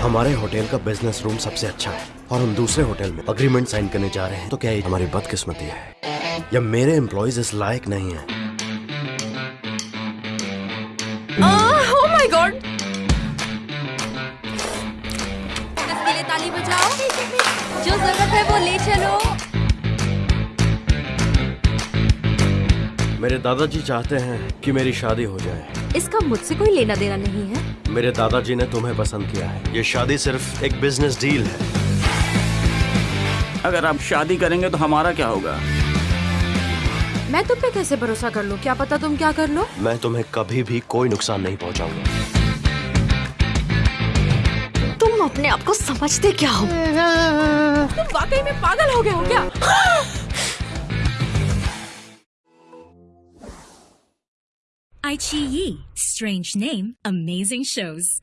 हमारे होटल का business room सबसे अच्छा है और हम दूसरे होटल में अग्रीमेंट साइन करने जा रहे हैं। तो क्या ये हमारी बदकिस्मती है? या मेरे एम्प्लॉयज़ इस लायक नहीं है? बजाओ। जो ज़रूरत है वो ले चलो। मेरे दादाजी चाहते हैं कि मेरी शादी हो जाए। इसका मुझसे कोई लेना देना नहीं है। मेरे दादाजी ने तुम्हें पसंद किया है। ये शादी सिर्फ़ एक बिज़नेस डील है। अगर आप शादी करेंगे तो हमारा क्या होगा? मैं तुम पे कैसे भरोसा कर लूँ? क्या पता तुम क्या कर लो? मैं तुम्हें कभी भी कोई नुकसान नहीं पहुंचाऊँगा। तुम अपने आप को समझते क्या हो? तुम वाकई में पागल हो गए हो क्या? iQIYI. Strange name, amazing shows.